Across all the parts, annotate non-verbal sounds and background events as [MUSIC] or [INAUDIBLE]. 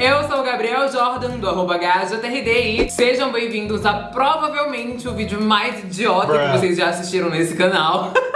Eu sou o Gabriel Jordan, do arroba GajaTRD e sejam bem-vindos a provavelmente o vídeo mais idiota que vocês já assistiram nesse canal. [LAUGHS]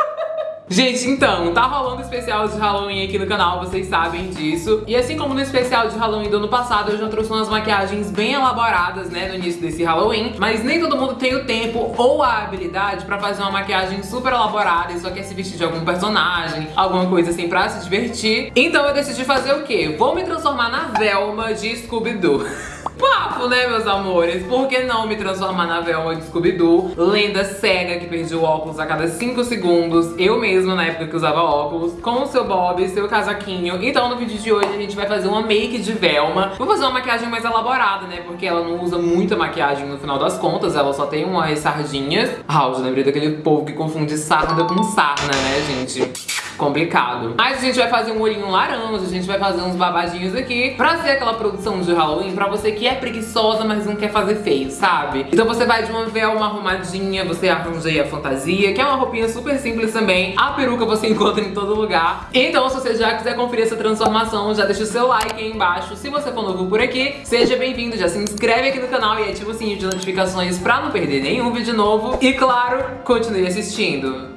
Gente, então, tá rolando especial de Halloween aqui no canal, vocês sabem disso. E assim como no especial de Halloween do ano passado, eu já trouxe umas maquiagens bem elaboradas, né, no início desse Halloween. Mas nem todo mundo tem o tempo ou a habilidade pra fazer uma maquiagem super elaborada e só quer se vestir de algum personagem, alguma coisa assim pra se divertir. Então eu decidi fazer o quê? Vou me transformar na Velma de Scooby-Doo. [LAUGHS] Papo, né, meus amores? Por que não me transformar na Velma de Scooby-Doo? Lenda cega que perdi o óculos a cada 5 segundos. Eu mesma, na época que usava óculos. Com o seu bob, seu casaquinho. Então, no vídeo de hoje, a gente vai fazer uma make de Velma. Vou fazer uma maquiagem mais elaborada, né? Porque ela não usa muita maquiagem no final das contas. Ela só tem umas sardinhas. Ah, eu lembrei daquele povo que confunde sarda com sarna, né, gente? Complicado. Mas a gente vai fazer um olhinho laranja, a gente vai fazer uns babadinhos aqui pra ser aquela produção de Halloween pra você que é preguiçosa, mas não quer fazer feio, sabe? Então você vai de uma velma arrumadinha, você arranja aí a fantasia, que é uma roupinha super simples também. A peruca você [LAUGHS] encontra em todo lugar. Então se você já quiser conferir essa transformação, já deixa o seu like aí embaixo. Se você for novo por aqui, seja bem-vindo, já se inscreve aqui no canal e ativa o sininho de notificações pra não perder nenhum vídeo novo. E claro, continue assistindo.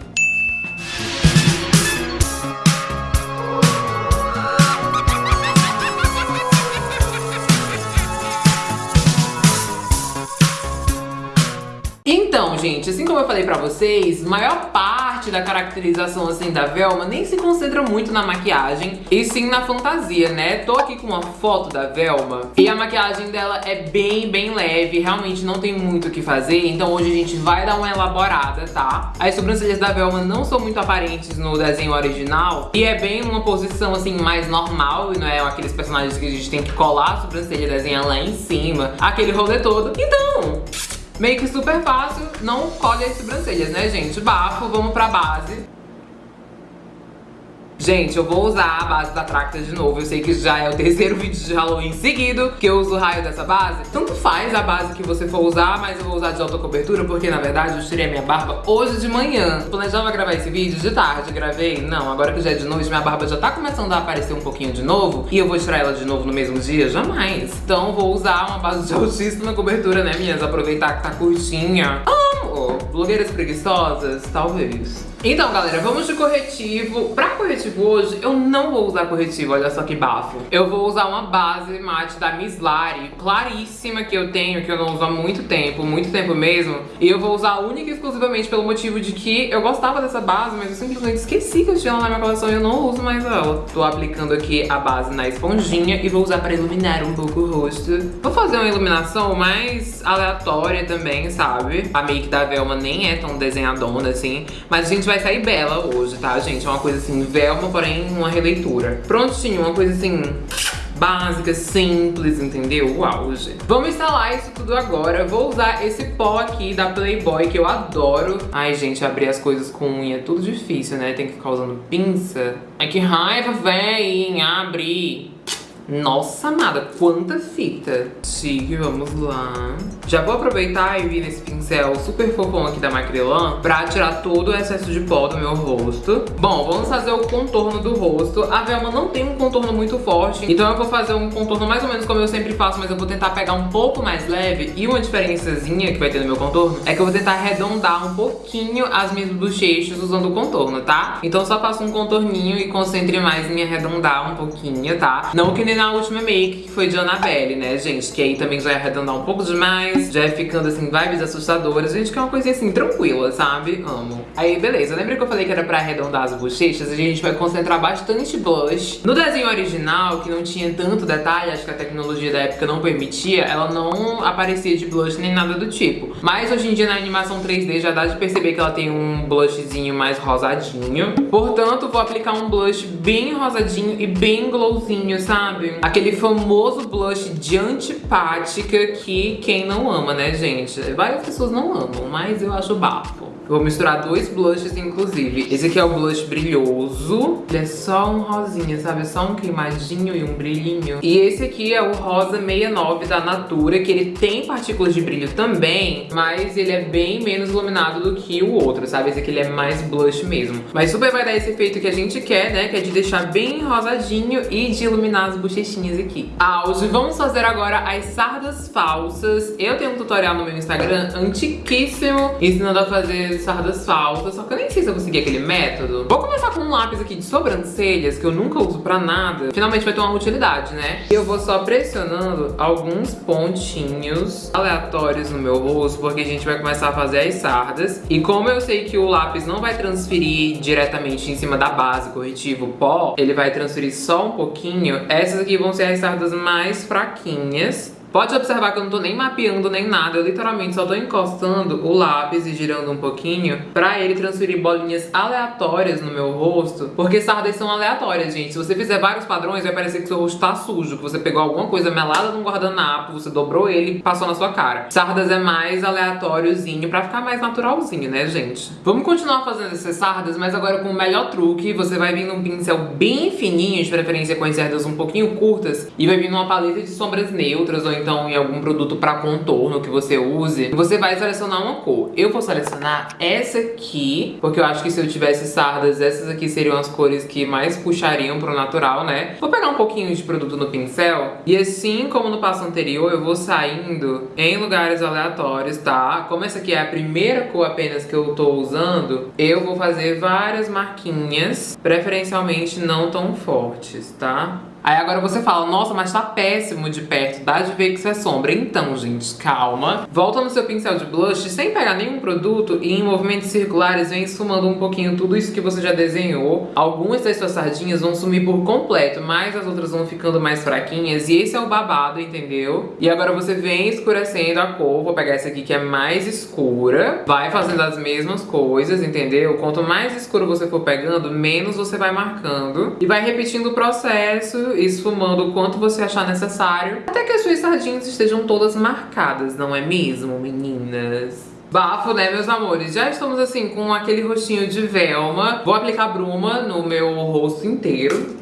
Gente, assim como eu falei pra vocês, maior parte da caracterização assim da Velma nem se concentra muito na maquiagem, e sim na fantasia, né? Tô aqui com uma foto da Velma e a maquiagem dela é bem, bem leve, realmente não tem muito o que fazer, então hoje a gente vai dar uma elaborada, tá? As sobrancelhas da Velma não são muito aparentes no desenho original, e é bem uma posição assim mais normal, e não é aqueles personagens que a gente tem que colar a sobrancelha e desenhar lá em cima, aquele rolê todo. Então, Make super fácil, não colhe as sobrancelhas, né, gente? Bafo, vamos pra base. Gente, eu vou usar a base da Tracta de novo. Eu sei que já é o [LAUGHS] terceiro vídeo de Halloween seguido que eu uso o raio dessa base. Tanto faz a base que você for usar, mas eu vou usar de alta cobertura porque, na verdade, eu tirei a minha barba hoje de manhã. Planejava gravar esse vídeo de tarde, gravei. Não, agora que já é de noite, minha barba já tá começando a aparecer um pouquinho de novo. E eu vou tirar ela de novo no mesmo dia? Jamais. Então vou usar uma base de altíssima cobertura, né, minhas? Aproveitar que tá curtinha. Amo! Blogueiras preguiçosas? Talvez. Então, galera, vamos de corretivo. Pra corretivo hoje, eu não vou usar corretivo, olha só que bafo. Eu vou usar uma base mate da Miss Lari, claríssima que eu tenho, que eu não uso há muito tempo, muito tempo mesmo. E eu vou usar única e exclusivamente pelo motivo de que eu gostava dessa base, mas eu simplesmente esqueci que eu tinha ela na minha coleção e eu não uso mais ela. Tô aplicando aqui a base na esponjinha e vou usar pra iluminar um pouco o rosto. Vou fazer uma iluminação mais aleatória também, sabe? A make da Velma nem é tão desenhadona assim, mas gente vai sair bela hoje, tá, gente? É uma coisa assim, Velma, porém uma releitura. Prontinho, uma coisa assim básica, simples, entendeu? O auge. Vamos instalar isso tudo agora. Vou usar esse pó aqui da Playboy, que eu adoro. Ai, gente, abrir as coisas com unha é tudo difícil, né? Tem que ficar usando pinça. Ai, que raiva, véi, abre. Nossa, amada, quanta fita. Chique, vamos lá. Já vou aproveitar e vir nesse pincel super fofão aqui da Macrylan pra tirar todo o excesso de pó do meu rosto. Bom, vamos fazer o contorno do rosto. A Velma não tem um contorno muito forte, então eu vou fazer um contorno mais ou menos como eu sempre faço, mas eu vou tentar pegar um pouco mais leve. E uma diferençazinha que vai ter no meu contorno é que eu vou tentar arredondar um pouquinho as minhas bochechas usando o contorno, tá? Então só faço um contorninho e concentre mais em arredondar um pouquinho, tá? Não que na última make, que foi de Annabelle, né, gente? Que aí também já é arredondar um pouco demais, já é ficando, assim, vibes assustadoras. Gente, que é uma coisinha, assim, tranquila, sabe? Amo. Aí, beleza. Lembra que eu falei que era pra arredondar as bochechas? A gente vai concentrar bastante blush. No desenho original, que não tinha tanto detalhe, acho que a tecnologia da época não permitia, ela não aparecia de blush nem nada do tipo. Mas hoje em dia, na animação 3D, já dá de perceber que ela tem um blushzinho mais rosadinho. Portanto, vou aplicar um blush bem rosadinho e bem glowzinho, sabe? Aquele famoso blush de antipática que quem não ama, né, gente? Várias pessoas não amam, mas eu acho bafo. Vou misturar dois blushes, inclusive. Esse aqui é o blush brilhoso. Ele é só um rosinha, sabe? Só um queimadinho e um brilhinho. E esse aqui é o rosa 69 da Natura, que ele tem partículas de brilho também, mas ele é bem menos iluminado do que o outro, sabe? Esse aqui ele é mais blush mesmo. Mas super vai dar esse efeito que a gente quer, né? Que é de deixar bem rosadinho e de iluminar as bochechinhas aqui. Auge, vamos fazer agora as sardas falsas. Eu tenho um tutorial no meu Instagram antiquíssimo ensinando a fazer sardas falsas, só que eu nem sei se eu consegui aquele método. Vou começar com um lápis aqui de sobrancelhas, que eu nunca uso pra nada. Finalmente vai ter uma utilidade, né? E eu vou só pressionando alguns pontinhos aleatórios no meu rosto, porque a gente vai começar a fazer as sardas. E como eu sei que o lápis não vai transferir diretamente em cima da base corretivo pó, ele vai transferir só um pouquinho, essas aqui vão ser as sardas mais fraquinhas. Pode observar que eu não tô nem mapeando nem nada, eu literalmente só tô encostando o lápis e girando um pouquinho pra ele transferir bolinhas aleatórias no meu rosto, porque sardas são aleatórias, gente. Se você fizer vários padrões, vai parecer que seu rosto tá sujo, que você pegou alguma coisa melada num guardanapo, você dobrou ele e passou na sua cara. Sardas é mais aleatóriozinho pra ficar mais naturalzinho, né, gente? Vamos continuar fazendo essas sardas, mas agora com o melhor truque, você vai vir num pincel bem fininho, de preferência com as cerdas um pouquinho curtas, e vai vir numa paleta de sombras neutras ou então em algum produto para contorno que você use, você vai selecionar uma cor. Eu vou selecionar essa aqui, porque eu acho que se eu tivesse sardas, essas aqui seriam as cores que mais puxariam pro natural, né? Vou pegar um pouquinho de produto no pincel e assim como no passo anterior, eu vou saindo em lugares aleatórios, tá? Como essa aqui é a primeira cor apenas que eu tô usando, eu vou fazer várias marquinhas, preferencialmente não tão fortes, tá? Aí agora você fala, nossa, mas tá péssimo de perto, dá de ver que isso é sombra. Então, gente, calma. Volta no seu pincel de blush sem pegar nenhum produto e em movimentos circulares vem esfumando um pouquinho tudo isso que você já desenhou. Algumas das suas sardinhas vão sumir por completo, mas as outras vão ficando mais fraquinhas e esse é o babado, entendeu? E agora você vem escurecendo a cor, vou pegar essa aqui que é mais escura, vai fazendo as mesmas coisas, entendeu? Quanto mais escuro você for pegando, menos você vai marcando e vai repetindo o processo esfumando o quanto você achar necessário, até que as suas sardinhas estejam todas marcadas, não é mesmo, meninas? Bafo, né, meus amores? Já estamos assim com aquele rostinho de Velma. Vou aplicar bruma no meu rosto inteiro.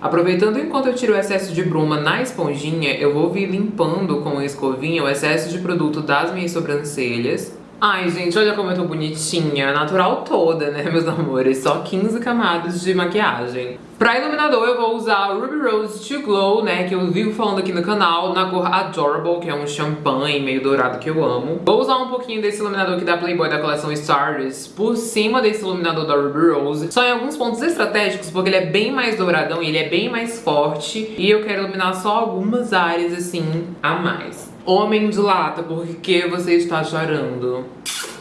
Aproveitando enquanto eu tiro o excesso de bruma na esponjinha, eu vou vir limpando com a escovinha o excesso de produto das minhas sobrancelhas. Ai, gente, olha como eu tô bonitinha, natural toda, né, meus amores? Só 15 camadas de maquiagem. Pra iluminador eu vou usar Ruby Rose To Glow, né, que eu vivo falando aqui no canal, na cor Adorable, que é um champanhe meio dourado que eu amo. Vou usar um pouquinho desse iluminador aqui da Playboy da coleção Stardust por cima desse iluminador da Ruby Rose, só em alguns pontos estratégicos, porque ele é bem mais douradão e ele é bem mais forte, e eu quero iluminar só algumas áreas, assim, a mais. Homem de lata, por que você está chorando?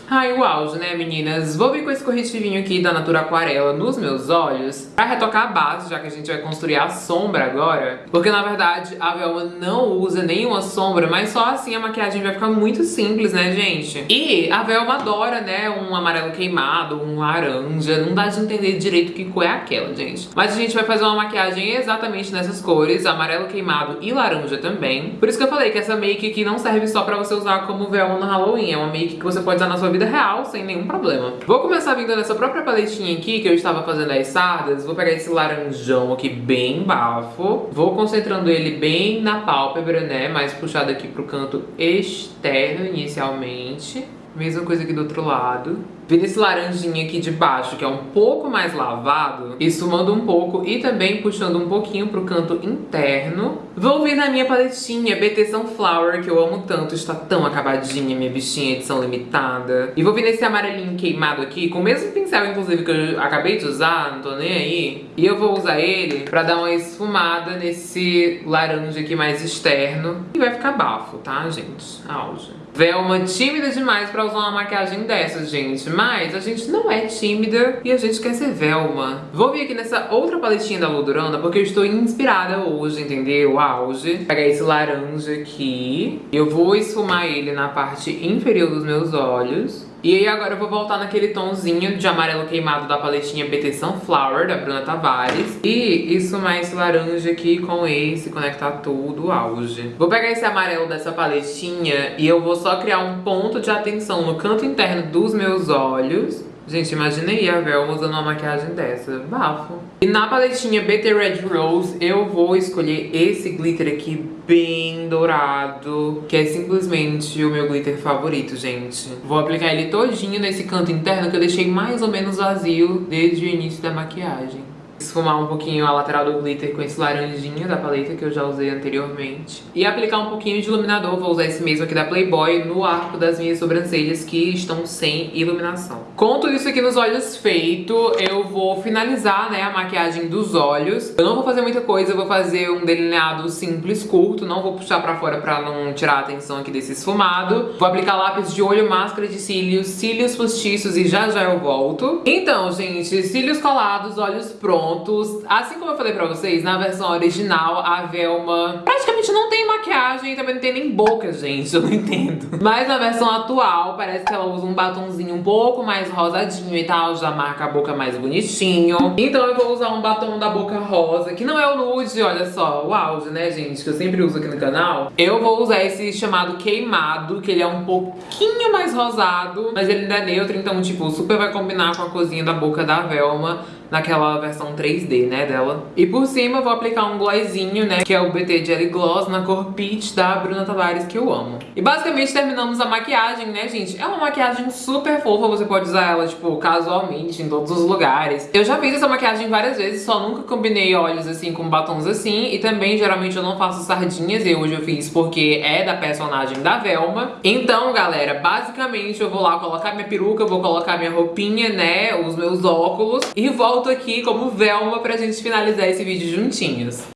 Ai, o auge, né, meninas? Vou vir com esse corretivinho aqui da Natura Aquarela nos meus olhos pra retocar a base, já que a gente vai construir a sombra agora. Porque, na verdade, a Velma não usa nenhuma sombra, mas só assim a maquiagem vai ficar muito simples, né, gente? E a Velma adora, né, um amarelo queimado, um laranja. Não dá de entender direito que cor é aquela, gente. Mas a gente vai fazer uma maquiagem exatamente nessas cores, amarelo queimado e laranja também. Por isso que eu falei que essa make aqui não serve só pra você usar como Velma no Halloween. É uma make que você pode usar na sua vida real, sem nenhum problema. Vou começar vindo nessa própria paletinha aqui, que eu estava fazendo as sardas. Vou pegar esse laranjão aqui bem bafo. Vou concentrando ele bem na pálpebra, né? Mais puxado aqui pro canto externo inicialmente. Mesma coisa aqui do outro lado. Vira esse laranjinha aqui de baixo, que é um pouco mais lavado, e sumando um pouco e também puxando um pouquinho pro canto interno. Vou vir na minha paletinha BT Sunflower, que eu amo tanto, está tão acabadinha, minha bichinha, edição limitada. E vou vir nesse amarelinho queimado aqui, com o mesmo pincel, inclusive, que eu acabei de usar, não tô nem aí. E eu vou usar ele pra dar uma esfumada nesse laranja aqui mais externo. E vai ficar bafo, tá, gente? Auge. Velma tímida demais pra usar uma maquiagem dessas, gente mas a gente não é tímida e a gente quer ser Velma. Vou vir aqui nessa outra paletinha da Ludurana porque eu estou inspirada hoje, entendeu? Auge. Pegar esse laranja aqui. Eu vou esfumar ele na parte inferior dos meus olhos. E aí agora eu vou voltar naquele tomzinho de amarelo queimado da paletinha BT Sunflower, da Bruna Tavares. E isso mais laranja aqui com esse, conectar tudo, auge. Vou pegar esse amarelo dessa paletinha e eu vou só criar um ponto de atenção no canto interno dos meus olhos. Gente, imaginei a Velma usando uma maquiagem dessa. Bafo. E na paletinha BT Red Rose, eu vou escolher esse glitter aqui bem dourado, que é simplesmente o meu glitter favorito, gente. Vou aplicar ele todinho nesse canto interno que eu deixei mais ou menos vazio desde o início da maquiagem esfumar um pouquinho a lateral do glitter com esse laranjinha da paleta que eu já usei anteriormente. E aplicar um pouquinho de iluminador, vou usar esse mesmo aqui da Playboy, no arco das minhas sobrancelhas que estão sem iluminação. Com tudo isso aqui nos olhos feito, eu vou finalizar né, a maquiagem dos olhos. Eu não vou fazer muita coisa, eu vou fazer um delineado simples, curto, não vou puxar pra fora pra não tirar a atenção aqui desse esfumado. Vou aplicar lápis de olho, máscara de cílios, cílios postiços e já já eu volto. Então, gente, cílios colados, olhos prontos pontos. Assim como eu falei pra vocês, na versão original, a Velma praticamente não tem maquiagem e também não tem nem boca, gente. Eu não entendo. Mas na versão atual, parece que ela usa um batomzinho um pouco mais rosadinho e tal. Já marca a boca mais bonitinho. Então eu vou usar um batom da boca rosa, que não é o nude, olha só. O auge, né, gente? Que eu sempre uso aqui no canal. Eu vou usar esse chamado queimado, que ele é um pouquinho mais rosado. Mas ele ainda é neutro, então, tipo, super vai combinar com a cozinha da boca da Velma naquela versão 3D, né, dela. E por cima eu vou aplicar um glossinho, né, que é o BT Jelly Gloss na cor Peach da Bruna Tavares, que eu amo. E basicamente terminamos a maquiagem, né, gente? É uma maquiagem super fofa, você pode usar ela, tipo, casualmente, em todos os lugares. Eu já fiz essa maquiagem várias vezes, só nunca combinei olhos assim com batons assim. E também, geralmente, eu não faço sardinhas, e hoje eu fiz porque é da personagem da Velma. Então, galera, basicamente eu vou lá colocar minha peruca, vou colocar minha roupinha, né, os meus óculos, e volto volto aqui como Velma pra gente finalizar esse vídeo juntinhos.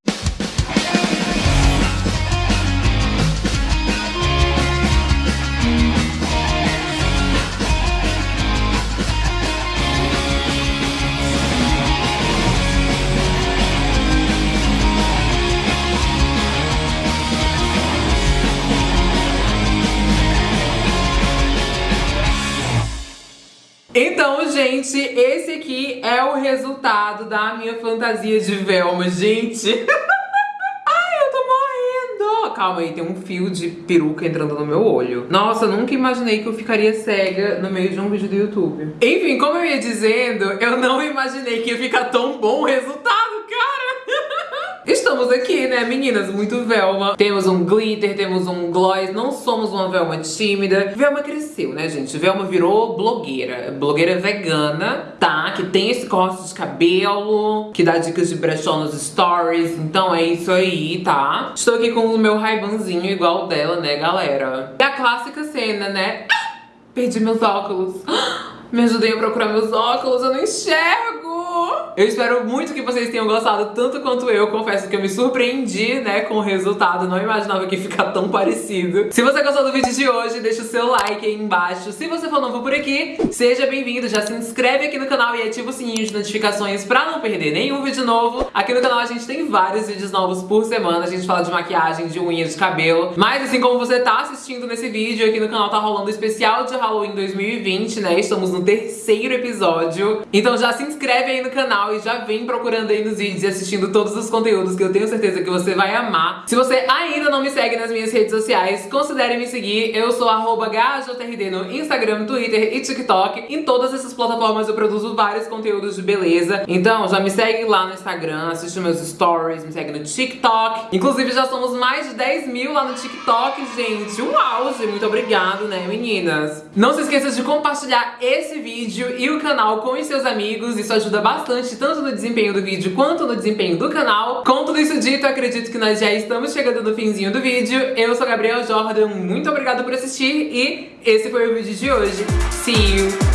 Então, gente, esse aqui é o resultado da minha fantasia de Velma, gente. [LAUGHS] Ai, eu tô morrendo. Calma aí, tem um fio de peruca entrando no meu olho. Nossa, nunca imaginei que eu ficaria cega no meio de um vídeo do YouTube. Enfim, como eu ia dizendo, eu não imaginei que ia ficar tão bom o resultado. Estamos aqui, né, meninas? Muito Velma. Temos um glitter, temos um gloss. Não somos uma Velma tímida. Velma cresceu, né, gente? Velma virou blogueira. Blogueira vegana, tá? Que tem esse corte de cabelo, que dá dicas de brechó nos stories. Então é isso aí, tá? Estou aqui com o meu raibanzinho igual dela, né, galera? E a clássica cena, né? Ah, perdi meus óculos. Me ajudem a procurar meus óculos, eu não enxergo! Eu espero muito que vocês tenham gostado tanto quanto eu. Confesso que eu me surpreendi, né, com o resultado. Não imaginava que ia ficar tão parecido. Se você gostou do vídeo de hoje, deixa o seu like aí embaixo. Se você for novo por aqui, seja bem-vindo. Já se inscreve aqui no canal e ativa o sininho de notificações pra não perder nenhum vídeo novo. Aqui no canal a gente tem vários vídeos novos por semana. A gente fala de maquiagem, de unha, de cabelo. Mas assim como você tá assistindo nesse vídeo, aqui no canal tá rolando o especial de Halloween 2020, né? Estamos no terceiro episódio. Então já se inscreve aí no canal canal e já vem procurando aí nos vídeos e assistindo todos os conteúdos que eu tenho certeza que você vai amar. Se você ainda não me segue nas minhas redes sociais, considere me seguir. Eu sou arroba no Instagram, Twitter e TikTok. Em todas essas plataformas eu produzo vários conteúdos de beleza. Então já me segue lá no Instagram, assiste meus stories, me segue no TikTok. Inclusive já somos mais de 10 mil lá no TikTok, gente. Um auge! Muito obrigado, né, meninas? Não se esqueça de compartilhar esse vídeo e o canal com os seus amigos. Isso ajuda bastante tanto no desempenho do vídeo quanto no desempenho do canal. Com tudo isso dito, acredito que nós já estamos chegando no finzinho do vídeo. Eu sou a Gabriel Jordan, muito obrigada por assistir e esse foi o vídeo de hoje. See you!